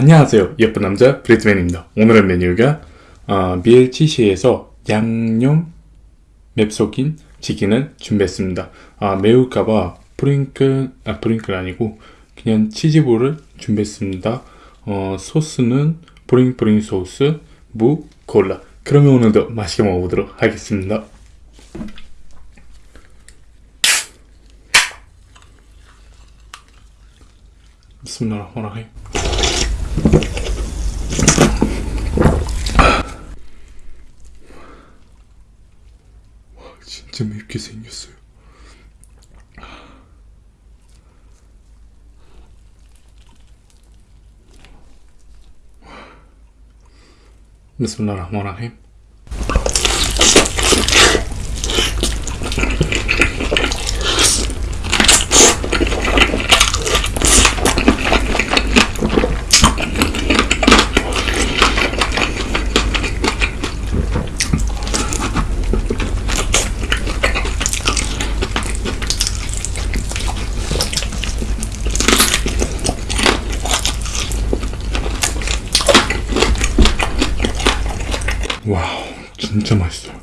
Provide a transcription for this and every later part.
안녕하세요. 예쁜 남자 브리트맨입니다. 오늘의 메뉴가 어, BLCC에서 양념 맵속인 치킨을 준비했습니다. 아, 매울까봐 프링클 아 프링클 아니고 그냥 치즈볼을 준비했습니다. 어, 소스는 브링브링 소스 무 콜라. 그러면 오늘도 맛있게 먹어보도록 하겠습니다. 비스밀라 흐마니라힘 진짜 맵게 생겼어요. 비스밀라 와우 진짜 맛있어요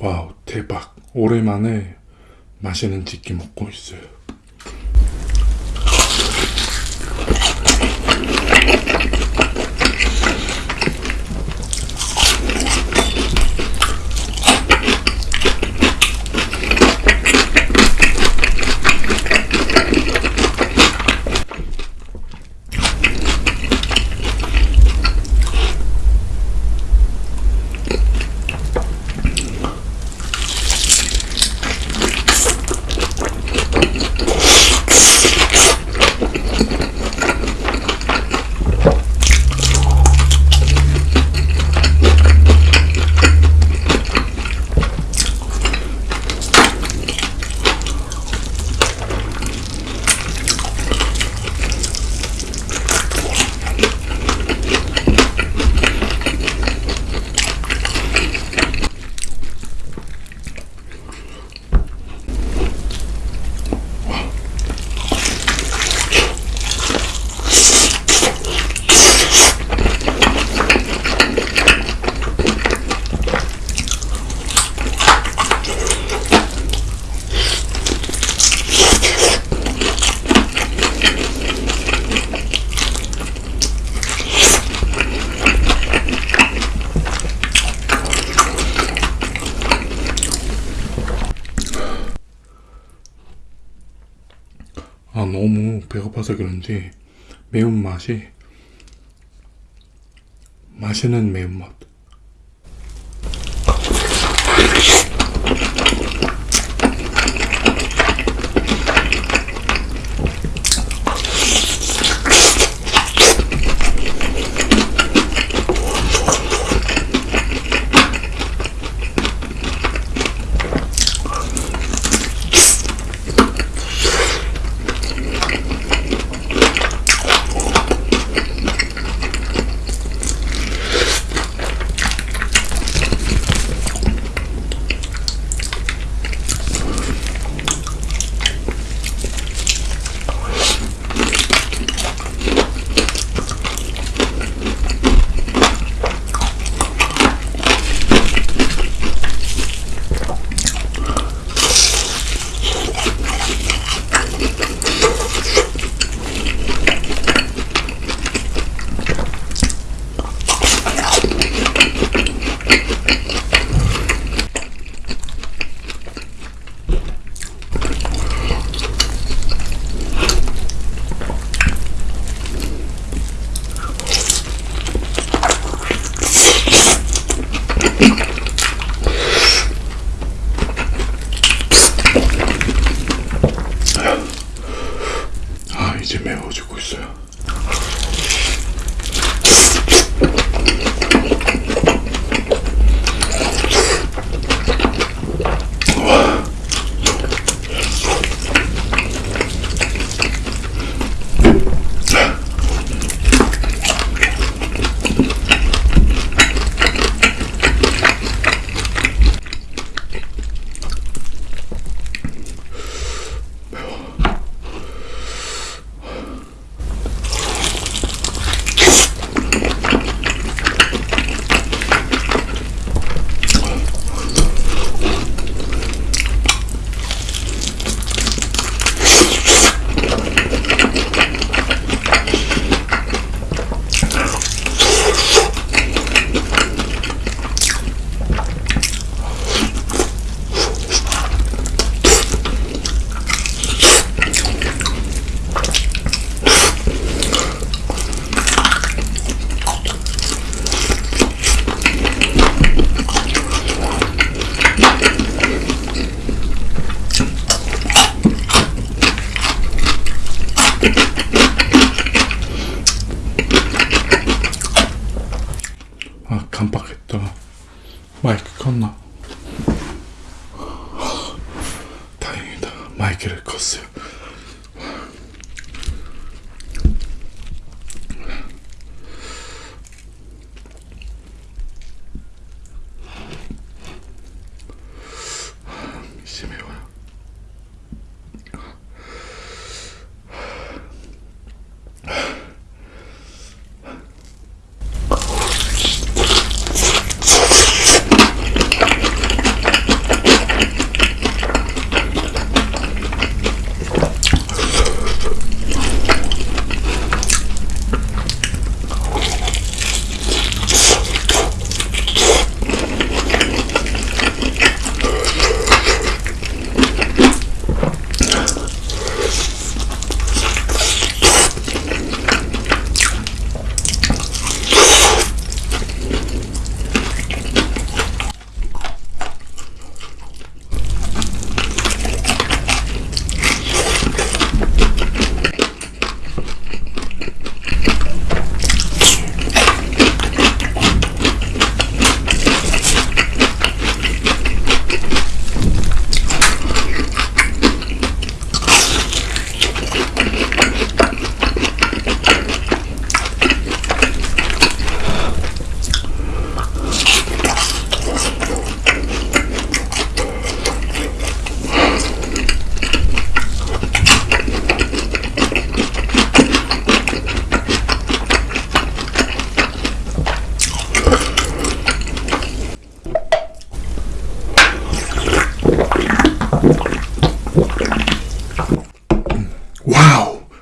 와우 대박 오랜만에 맛있는 치킨 먹고 있어요 아 너무 배고파서 그런지 매운맛이 맛있는 매운맛 아 깜빡했다. 마이크 껐나? 다행이다. 마이크를 껐어요. 심해요.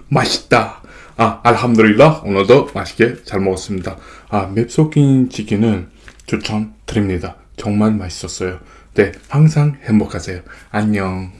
맛있다. 아 알함드릴라. 오늘도 맛있게 잘 먹었습니다. 아 맵소킨 치킨은 추천드립니다. 정말 맛있었어요. 네 항상 행복하세요. 안녕.